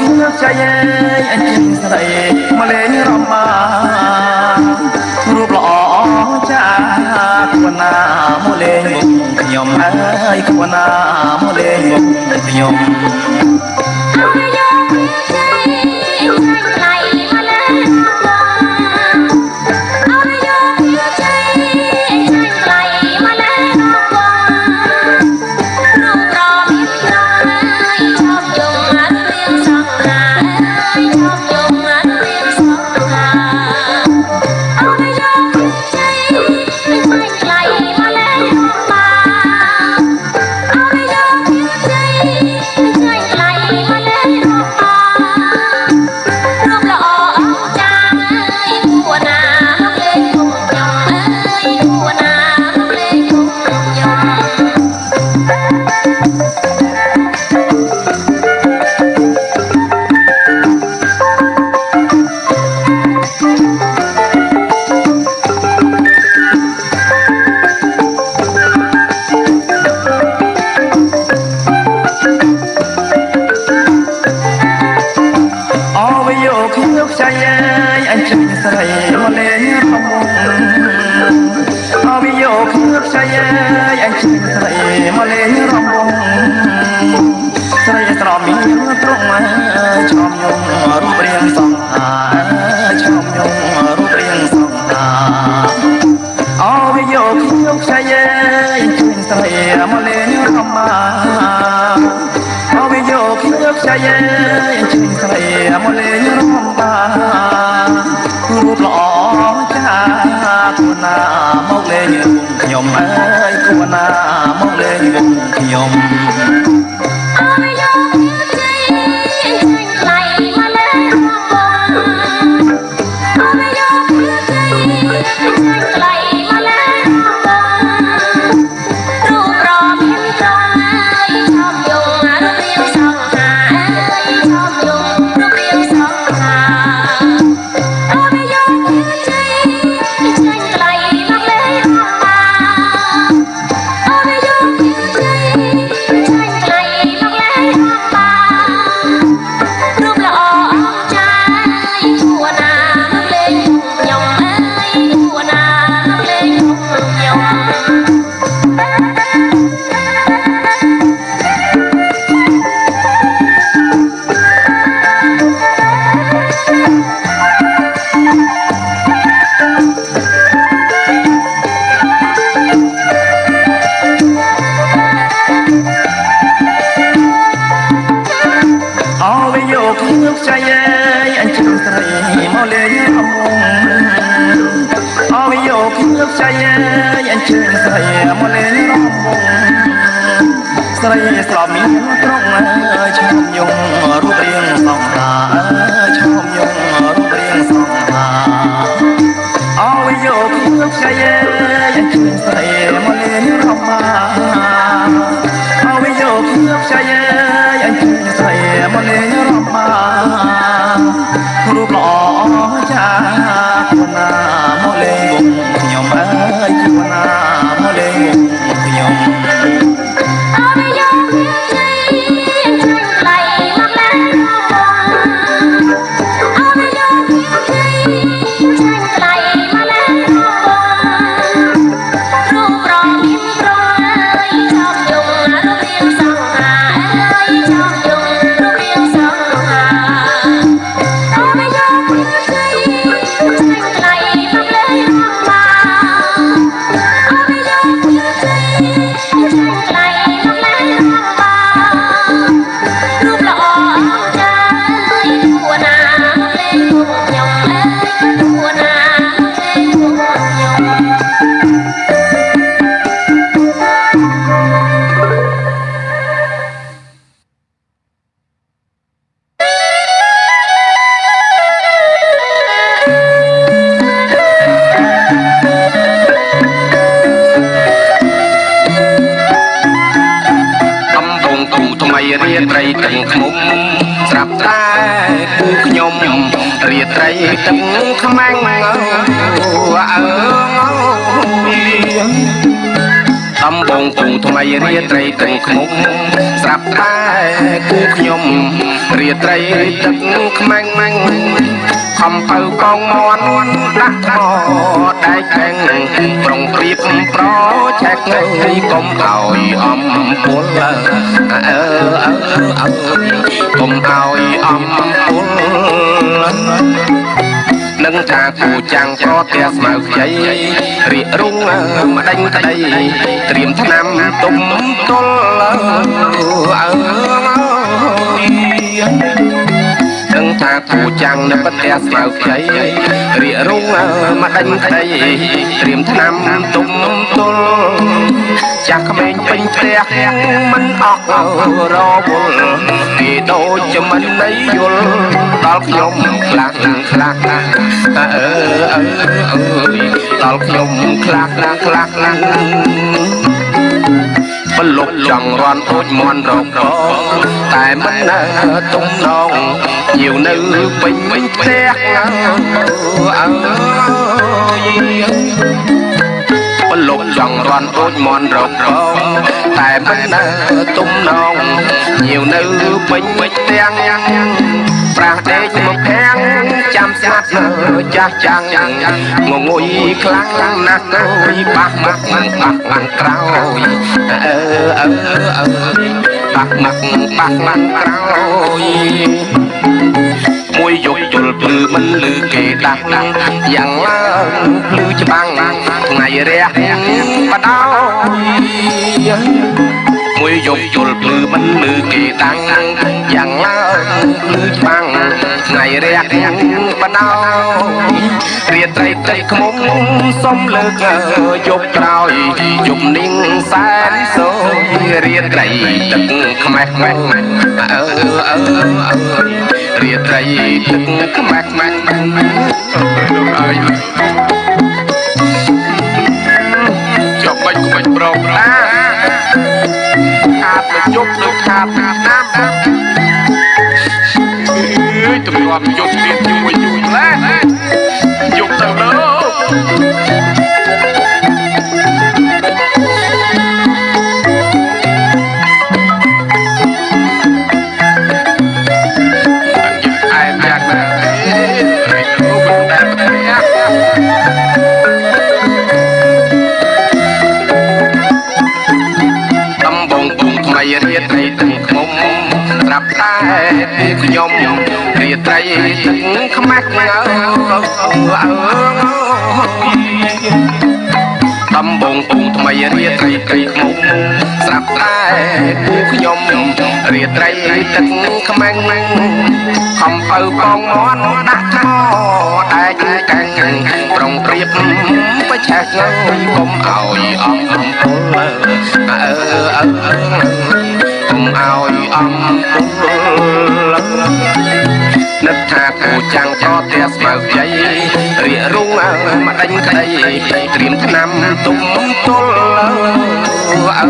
ខ្ញុំចៃអើយអញ្ចឹងស្រីមកលេងរំមារូបល្អចាគួរណាមកលេងមុខខ្ញុំអើយគួរណាមកលេងមុខខ្ញុំ សរីមុនីភមុំ រាត្រីទឹកឃុំស្រាប់តែគឺខ្ញុំរាត្រីទឹកខ្មាំងអូអើតំបងគង់ថ្មីរាត្រីទឹកឃុំស្រាប់តែគឺខ្ញុំរាត្រីទឹកខ្មាំងម៉ាំង ខំពៅកងមន់ដាក់ថ្មដែកខាងប្រុងព្រៀបប្រឆែកងើយកុំឲ្យអំពុលអើអើអើកុំឲ្យអំពុលនឹងថាគូចាំងប្រទាស្មៅខ្ចីរៀករុងម្ដេញក្ដីត្រៀមឆ្នាំទុំទល់អើ នឹងថាគូចាំងនៅប្រទាស្មៅខ្ចីរៀករុងម្ដេញក្ដីត្រៀមឆ្នាំទុំទល់ចាស់ក្មេងពេញផ្ទះមិនអស់រវល់គេដូចជាមិនន័យយល់ដល់ខ្ញុំខ្លាំងខ្លាំងអើអើអើដល់ខ្ញុំខ្លាំងខ្លាំងខ្លាំងខ្លាំងបលុកចង់រាន់អូចមន់រកកតែមិននៅទំនង ញៀវនៅពេញផ្ទះអើបលុកចង់រាន់អូចមន់រកកតែមិននៅទំនងញៀវនៅពេញផ្ទះប្រាស់ដេកមកភាំង ចាំស្ងាត់នៅចាស់ចាំងងងុយខ្លាំងណាស់អើយបាក់មកបាក់ឡើងក្រោយអើអើអើបាក់មកបាក់ឡើងក្រោយមួយយកជុលភ្លឺមិនលឺគេដាស់យ៉ាងឡើងភ្លឺច្បាំងថ្ងៃរះបដោ មួយយកជុលភ្លឺមិនលឺគេដាំងយ៉ាងឡើងភ្លឺច្បាំងថ្ងៃរះបដោរាត្រីត្រីខ្មុំសុំលើកយកក្រោយយប់នាងសែនសូយរាត្រីទឹកខ្មេះខ្មេះអើអើអើរាត្រីទឹកខ្មាស់ខ្មាស់អើយចុះមិនមិនប្រងណាខាតមកជ ប់លើខាត ត្រីទឹកខ្មាស់ងើអើដំបងពុងថ្មីរាត្រីត្រីខ្មុំស្រាប់តែគូខ្ញុំរាត្រីទឹកខ្មាំងខំពៅកងមន់ដាក់ថ្មដែកកាំងប្រុងព្រៀបបច្ឆេះងើយកុំឲ្យអំពុលអើអើកុំឲ្យអំពុល នឹកថាគូចាំងក៏ផ្ទះស្មៅជ័យរៀករុងមកដេញក្ដីត្រៀមឆ្នាំទុំទល់អើ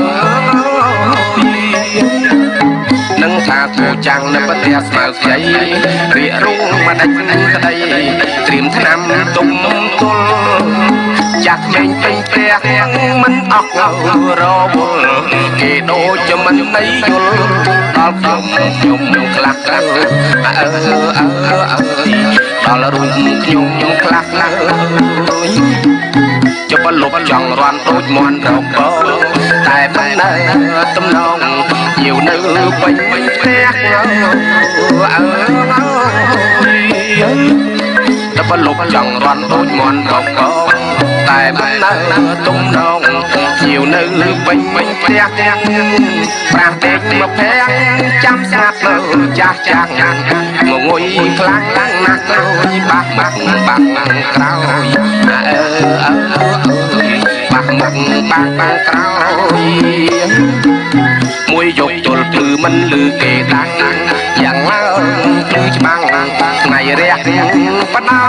នឹងថាគូចាំងនៅប្រទេសស្មៅជ័យរៀករុងមកដេញក្ដីត្រៀមឆ្នាំទុំទល់ ចាស់ក្មេងពេញផ្ទះមិនអស់រវល់គេដូចជាមិនន័យយល់ដល់ខ្ញុំខ្ញុំខ្លះខ្លះអើអើអើដល់រូបខ្ញុំខ្ញុំខ្លះខ្លះចុះបលុបចង់រាន់ដូចមន់រកបតែមិននៅទំនងញាវនៅពេញផ្ទះអើតបលុបចង់រាន់ដូចមន់រកប តែមិននៅទំនងជាវនៅពេញពេញផ្ទះប្រាស់ពេកមកភាំងចាំស្ងាត់នៅចាស់ចាស់ងងុយខ្លាំងណាស់ណាស់ទៅបាក់បាក់បាក់ក្រោយអើអើបាក់មកបាក់បាក់ក្រោយមួយយកទល់គឺមិនលឺគេដាំងយ៉ាងឡើងគឺច្បាំងថ្ងៃរះបដោ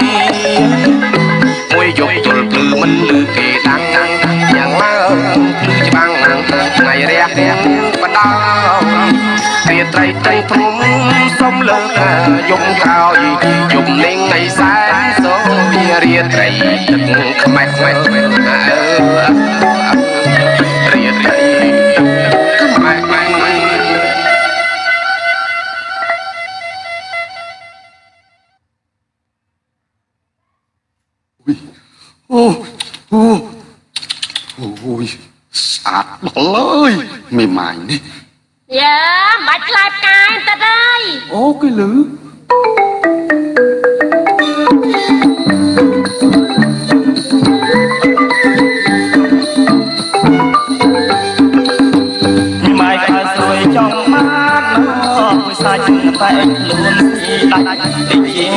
យ មួយយកទល់គឺមិនលឺគេដាំងយ៉ាងឡើងគឺច្បាំងថ្ងៃរះបដោរាត្រីត្រីធំសុំលើកយំក្រោយយំលេងនៃសែនសូរាត្រីទឹកខ្មេះខ្មេះអើ ស្អាតដល់អើយមេម៉ាយនេះយ៉ាមិនបាច់ខ្លាចផ្កាយតិតអើយអូគេលឺម៉ែខើស្រួយចង់មកមួយសាច់តែខ្លួនស៊ីដាច់តិចជា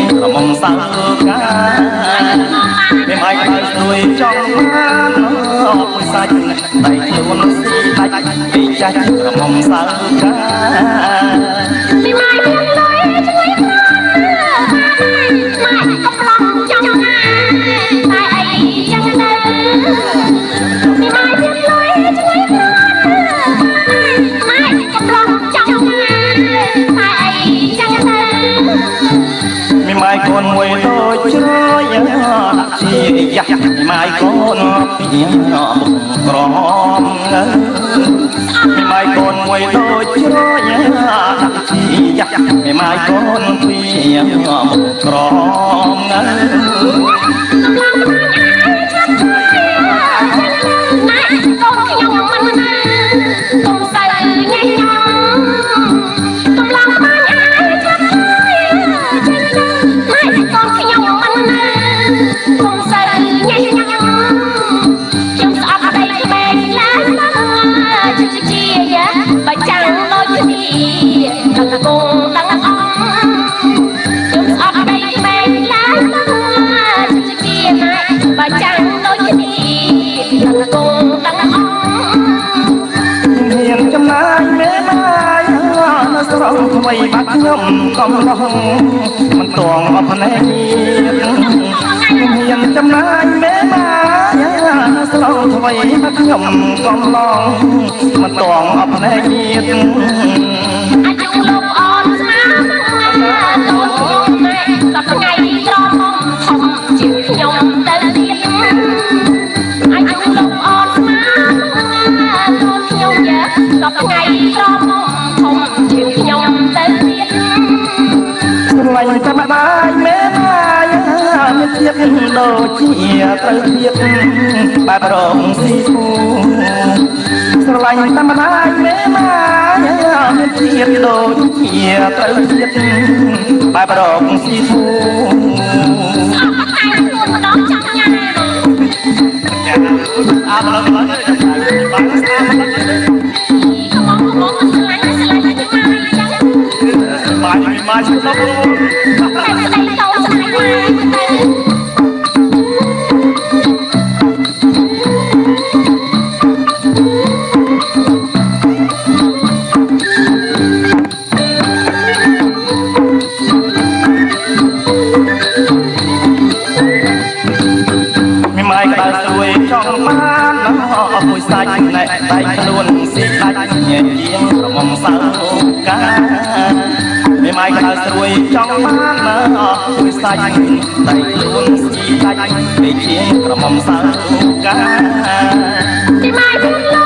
តែខ្លួនស៊ីដាច់តិចចាស់ក្រមុំសៅកាមីម៉ាយមានលុយជួយប្រាម៉ាយកំឡុងចង់ណាតែអីចឹងទៅមីម៉ាយមានលុយជួយប្រាម៉ាយកំឡុងចង់ណាតែអីចឹងទៅមីម៉ែកូនមួយដូចជ្រោយដាក់ជាយ៉ាស់មីម៉ែកូនពីមុខ ក្រមមីម៉ែកូនមួយដូចជ្រោយដាក់ជាយ៉ាស់មីម៉ែកូនពីមុខក្រម ខ្ញុំកំឡុងមិនតងអបណែអាយុ ជាត្រូវទៀតបែបរងស៊ីធូស្រឡាញ់តែម្ដាយមេម៉ាយមានទៀតដូចជាត្រូវទៀតបែបរងស៊ីធូអត់តែខ្លួនម្ដងចង់ញ៉ាំអើឡើយឡើយបានស្អាតកំងកំងមិនឆ្លាញ់ឆ្លាញ់តែម៉ាយចឹងម៉ាយម៉ាយឆ្លប់ ក្រមុំសៅកាមីម៉ាយក្តៅស្រួយចង់បានអស់មួយសាច់ដៃខ្លួនស៊ីដាច់ពេកជាងក្រមុំសៅកាពីម៉ាយមានលុយ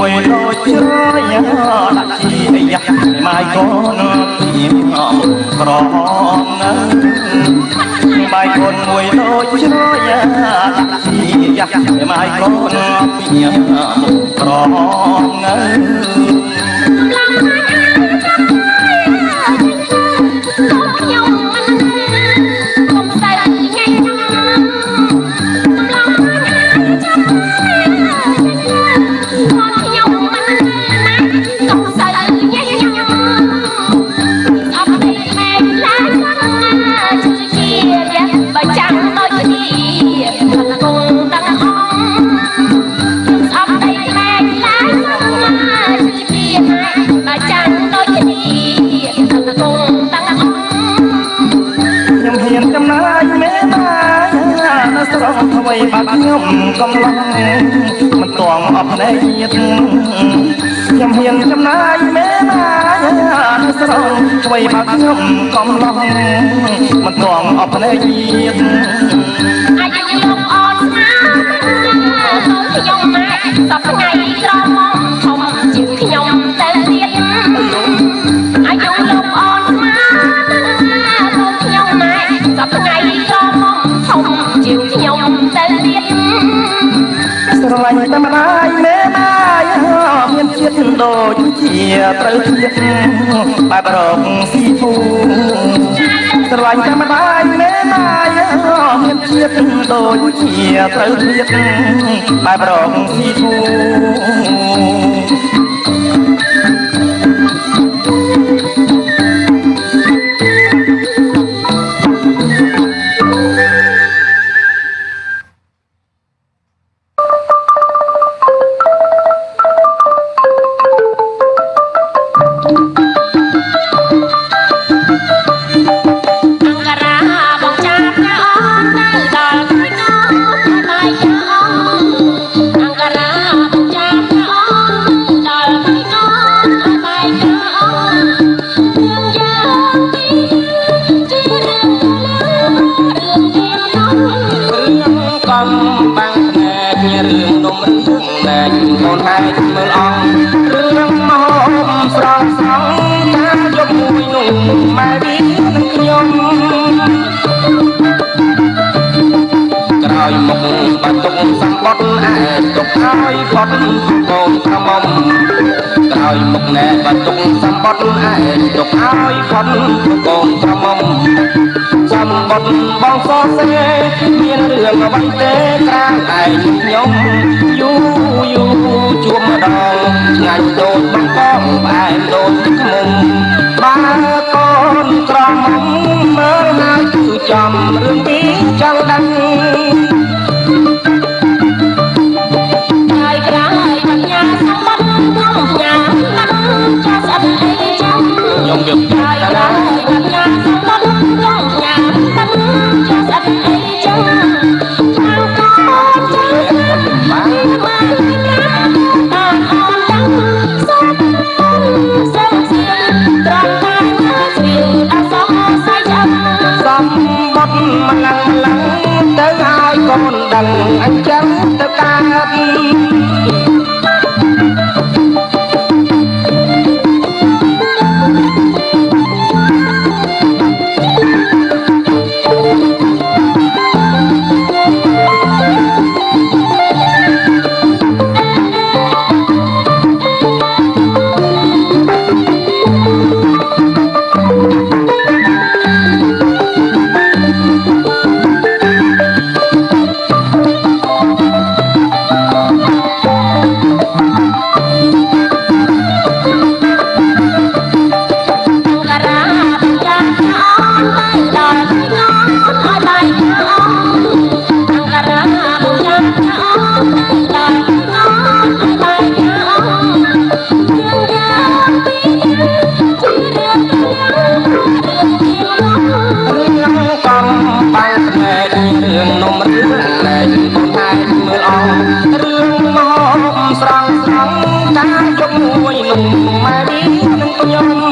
ម៉ាយកូនមួយដូចជ្រោយដាក់ជីអីយ៉ាមីម៉ាយកូនពីក្រមមីម៉ាយកូនមួយដូចជ្រោយដាក់ជីយ៉ាមីម៉ាយកូនពីក្រមកំឡុង អ្វីបាត់ខ្ញុំកំឡុងមិនតងអបណេទៀតខ្ញុំហ៊ានចំណាយមេណានៅស្រងអ្វីបាត់ខ្ញុំកំឡុងមិនតងអបណេទៀតអាចខ្ញុំអត់ស្នាខ្ញុំមកសប្ងៃត្រង់មក ស្រឡាញ់តែម្ដាយមេណាយមានជាតិដូចជាត្រូវជាតិបែបរកស៊ីភូស្រឡាញ់តែម្ដាយមេណាយមានជាតិដូចជាត្រូវជាតិបែបរកស៊ីភូ ទុកឲ្យផុនកូនប្រមុំចាំបុតបងសរសេរមានរឿងអ្វីទេក្រាងឯងខ្ញុំយូយូជួបម្ដងឆ្ងាយដូចបងបងផ្អែមដូចទឹកមុំបើកូនក្រមុំមើលហើយគឺចំរឿងពីចង់ដឹង ងយើងទៅហើយកូនដឹងអញ្ចឹងទៅកើត Oh.